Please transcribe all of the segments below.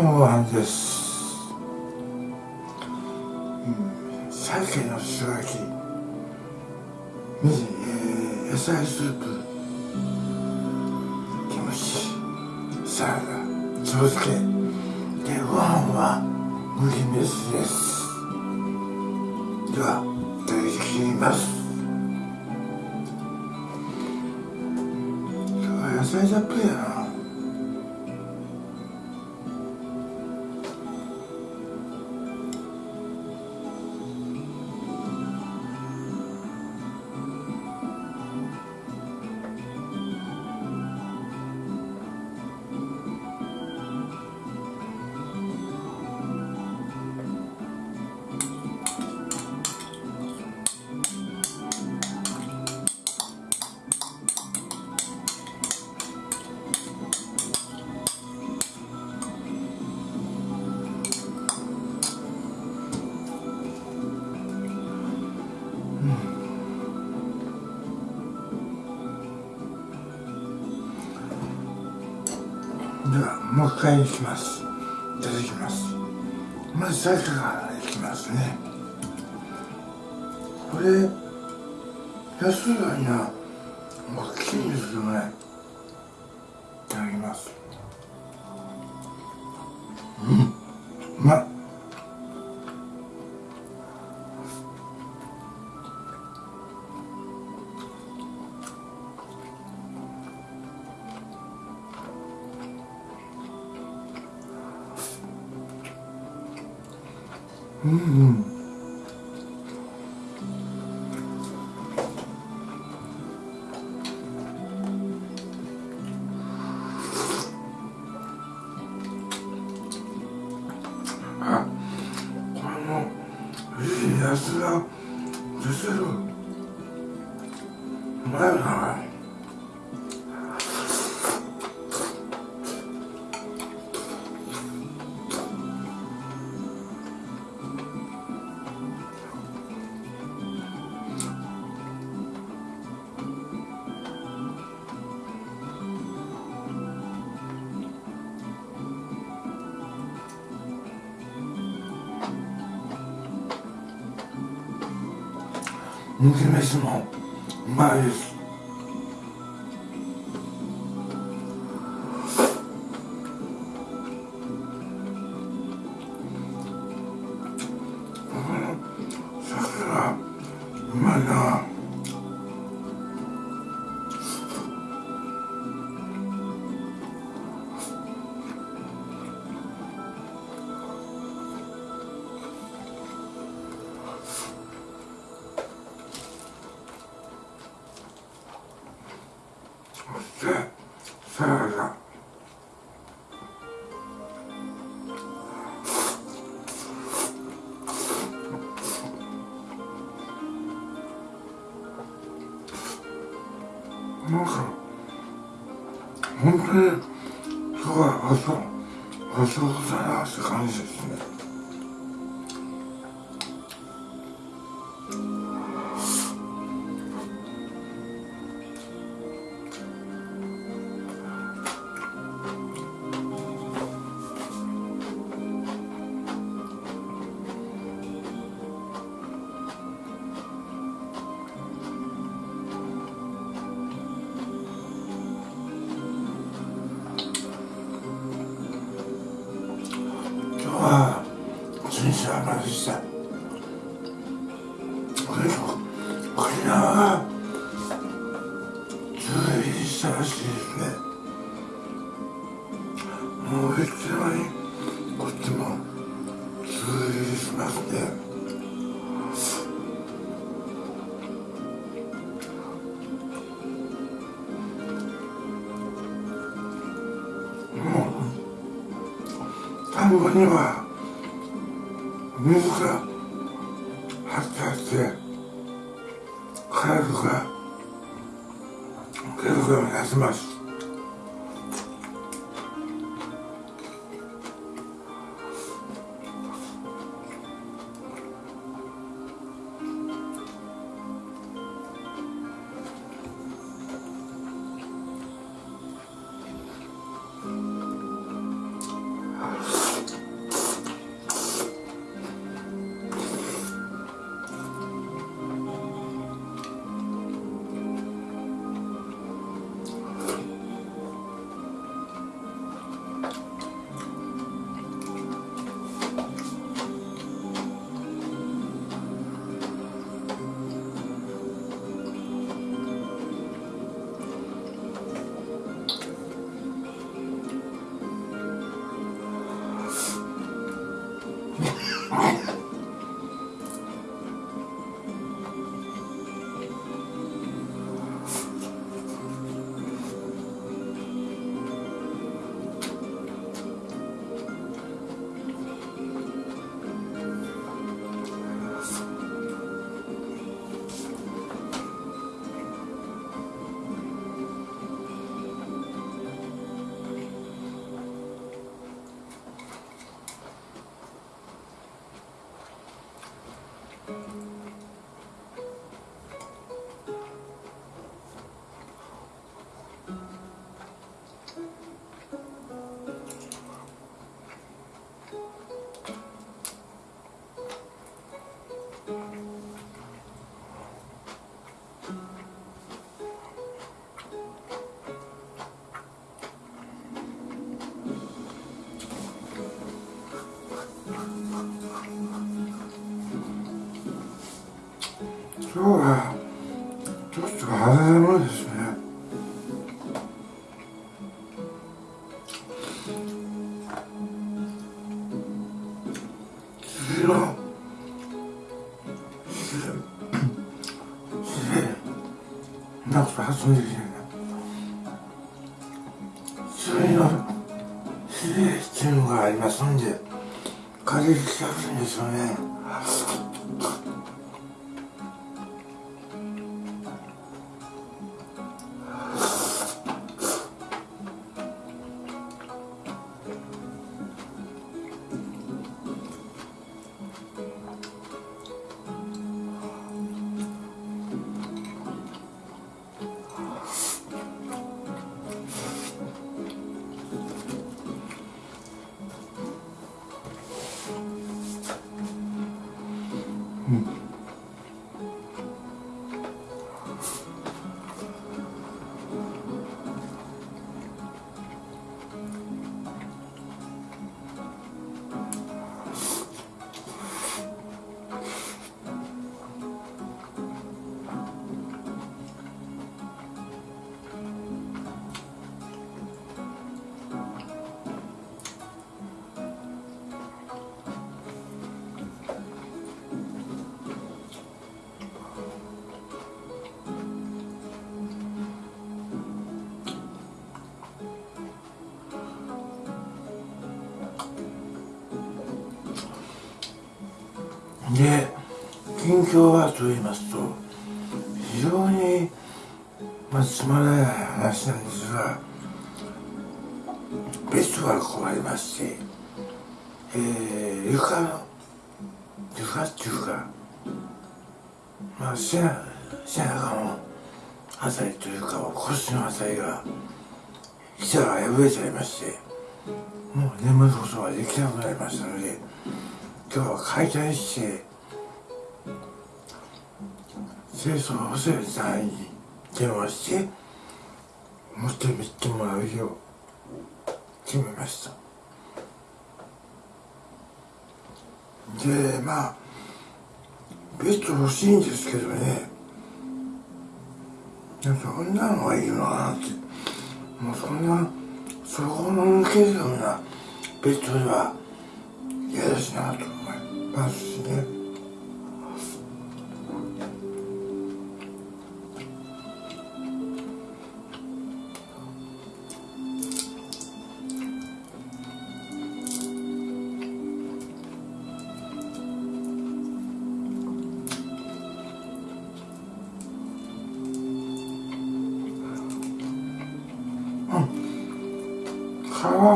今日のご飯です、うん、鮭の素焼き。に、えー、野菜スープ。キムチサラダ茶漬け。でご飯は麦飯です。回いきます。いただきます。まず鮭からいきますね。これ安いのになうんうん。麦飯もうまいです。田んぼには水が発達してカエルがカエルが休ます今日はちょっと肌寒いですで近況はと言いますと非常にまあつまらない話なんですがベストがこうありましてえー、床の床っていうかまあ背中背中のあたりというか腰のあたりが膝が破れちゃいましてもう眠ることができなくなりましたので今日は解体して清掃補正さんに電話して持ってみてもらうよう決めました。でまあベッド欲しいんですけどね。どんなのがいいのかなって。もうそんなそこの抜けるようなベッドでは嫌だしなと思いますしね。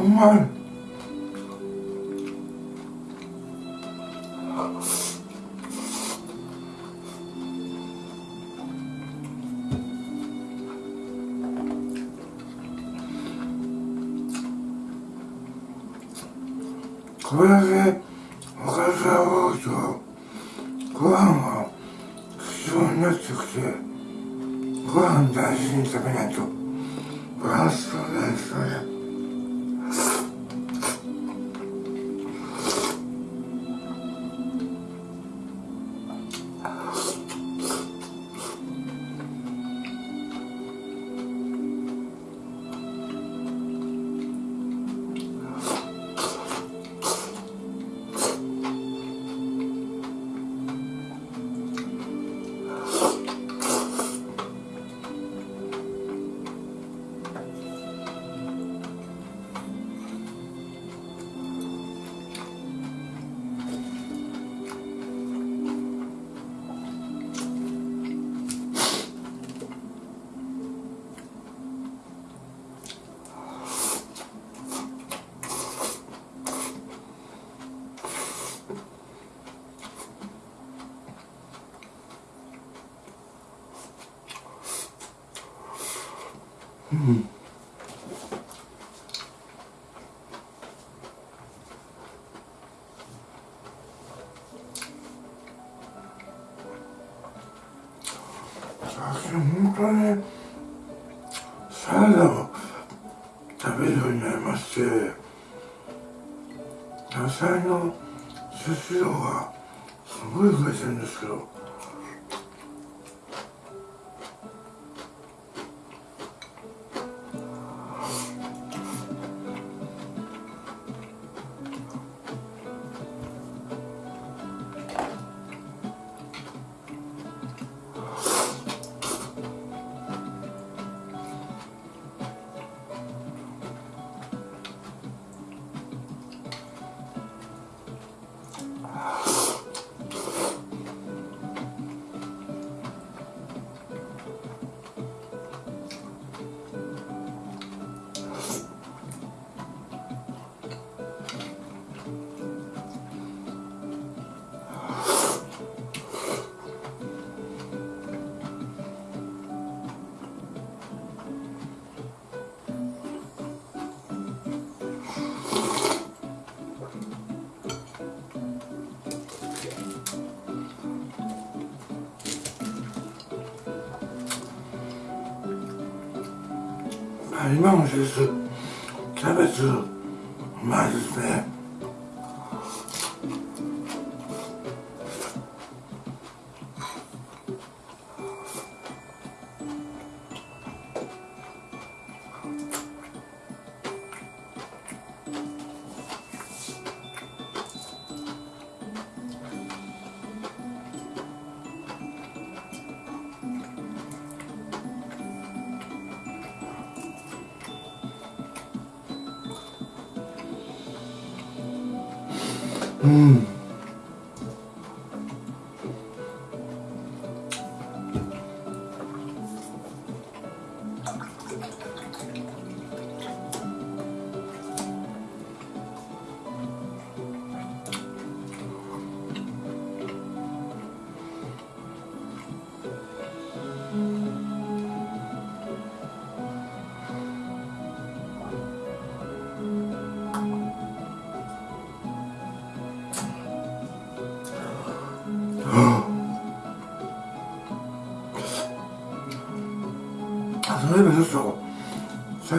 man. うん。最近本当にサラダを食べるようになりまして野菜の摂取量がすごい増えてるん。ですけど今の季節キャベツうまいですね。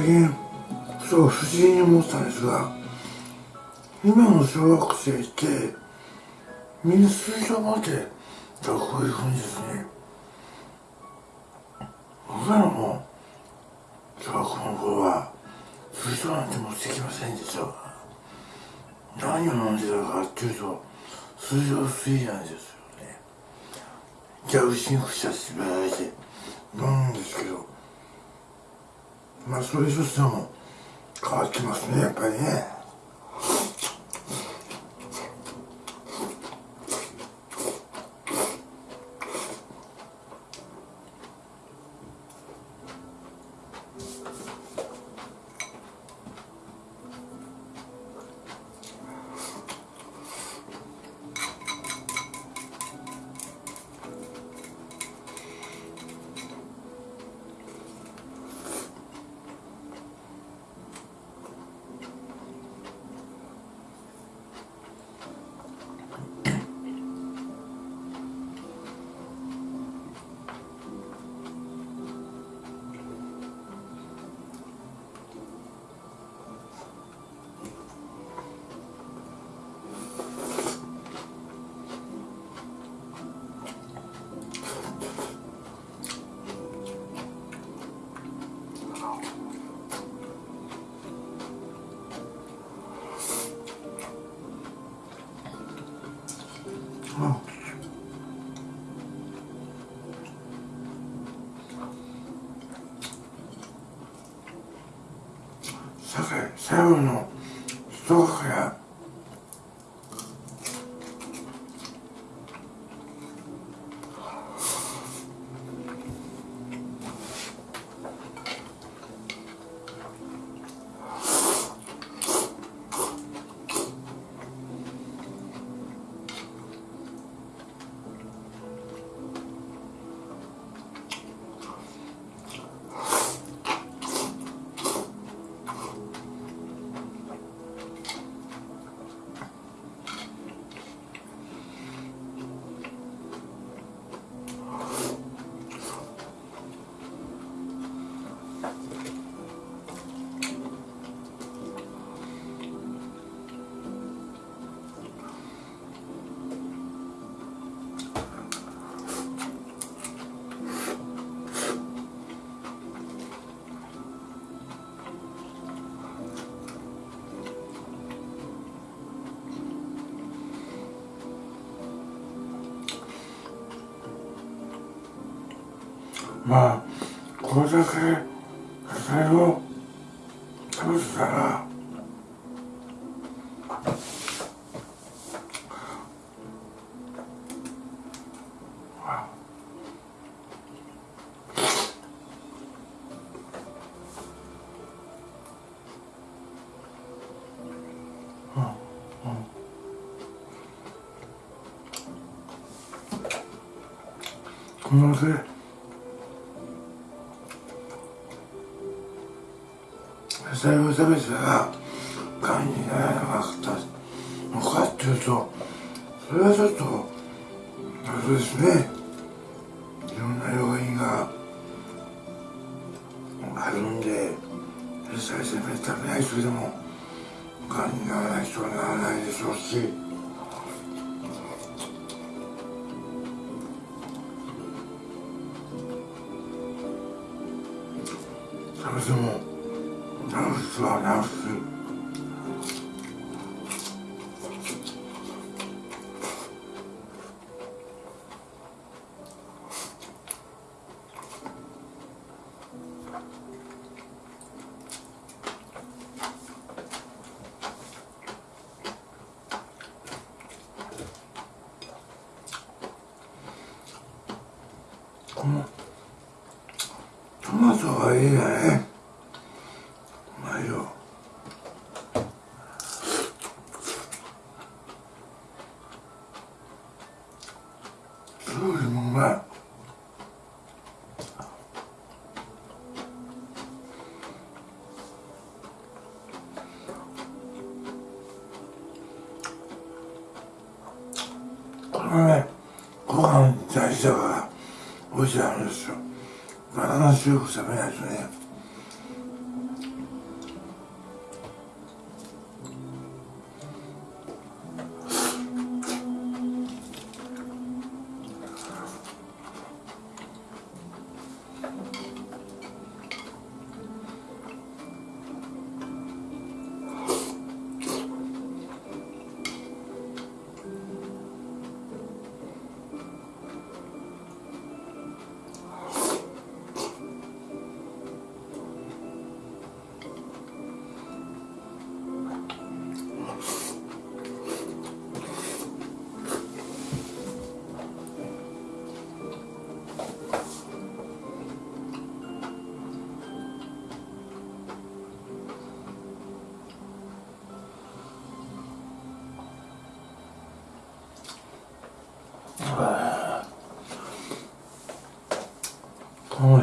最近そう不思議に思ったんですが今の小学生ってみんな水上までこういうふうにですね。僕らの小学校の頃は水上なんて持ってきませんでした。何を飲んでたかっていうと水上水なんですよね。蛇口にくしゃってばいて飲むんですけどまあそれにしても変わってますねやっぱりね。最後のまあこれだけ野菜を食べてたらこのせセルフサービスがんにならなかったのかっていうとそれはちょっとあれですね。いろんな要因があるんで野菜食べ食べない人でもがんにならない人はならないでしょうし。マト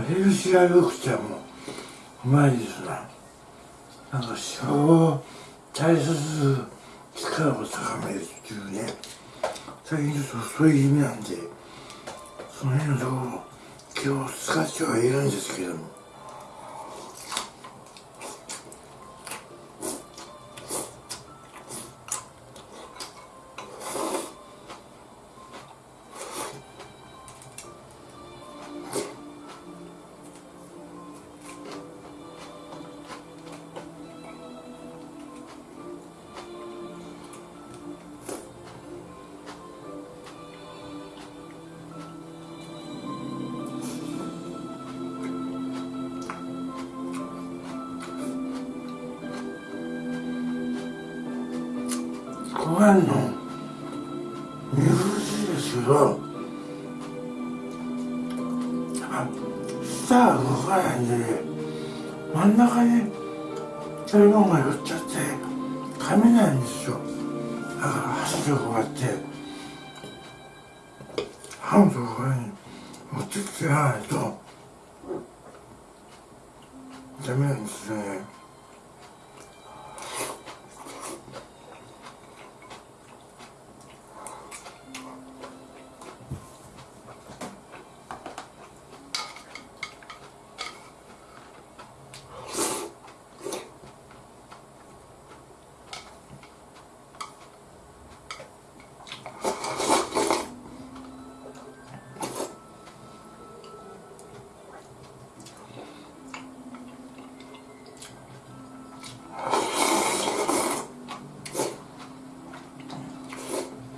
ヘルシア緑茶もうまいですな。なんか脂肪を大切力を高めるっていうね。最近ちょっとそういう意味なんでその辺のところ気を使ってはいるんですけども。持ってきてないとダメなんですね。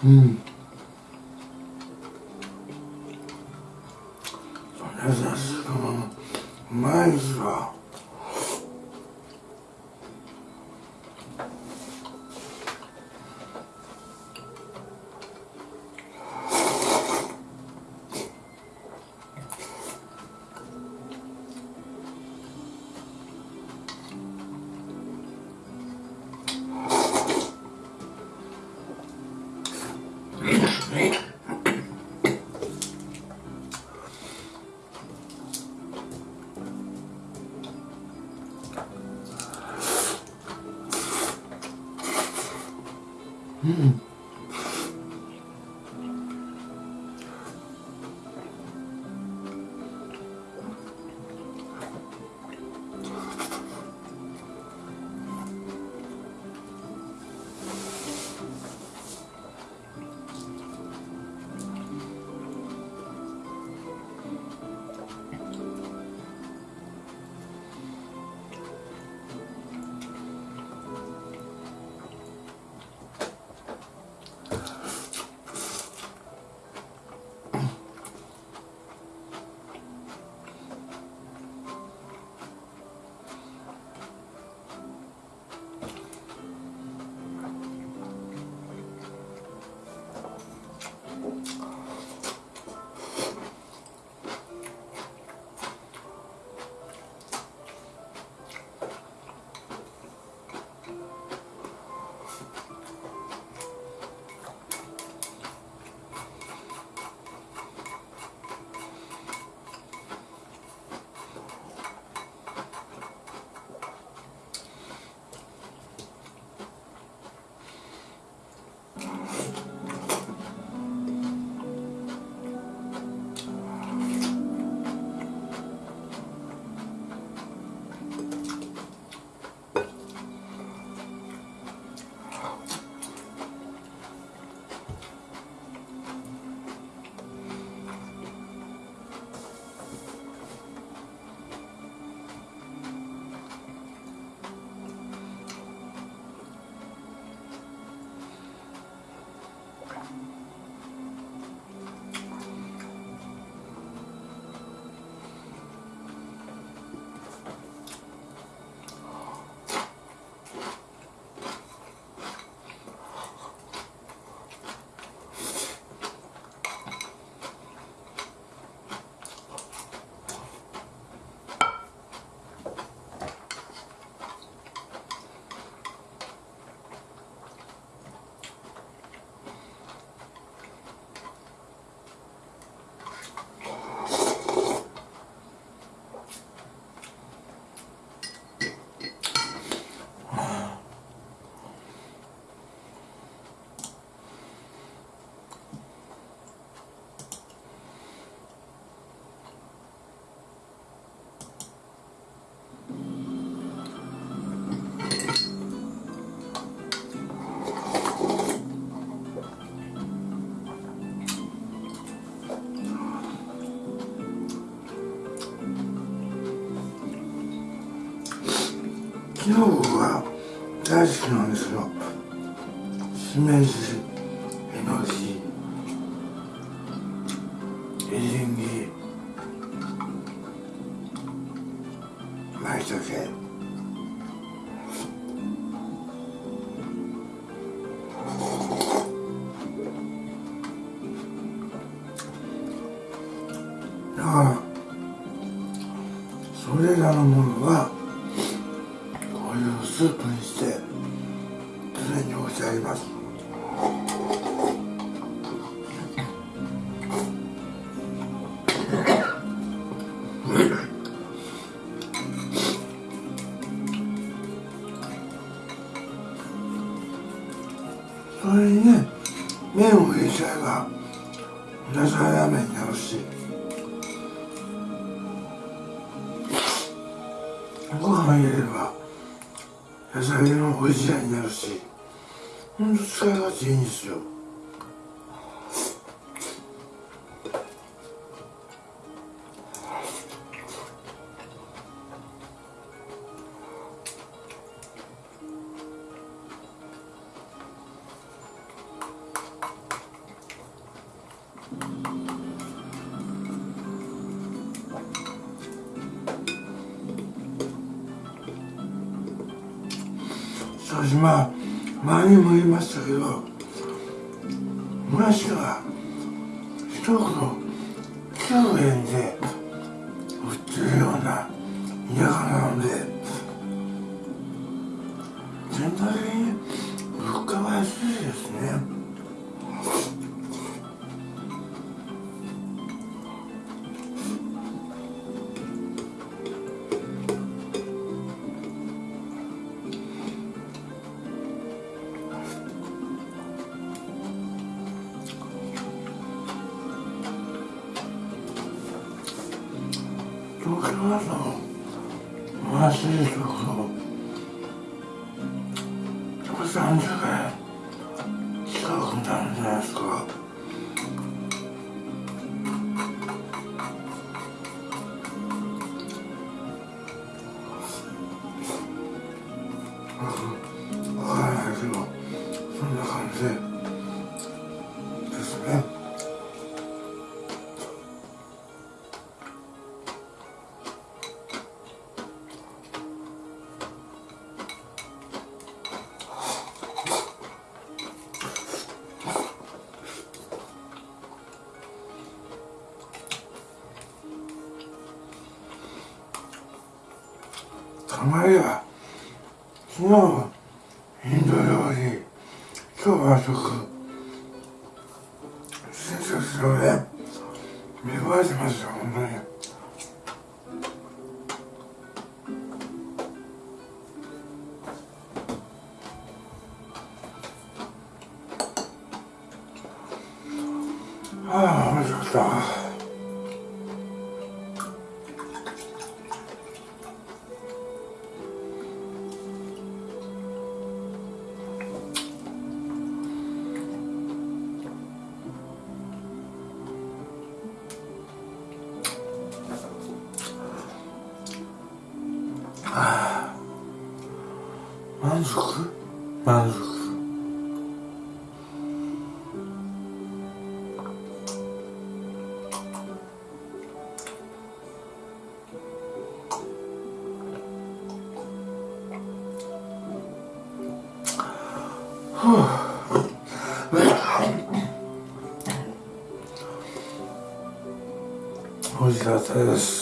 う中国が大好きなんですよ。しめじしてあます。私まあ前にも言いましたけどもやしが一袋9円で売ってるような田舎なので全体的に物価が安いですね。わからな美味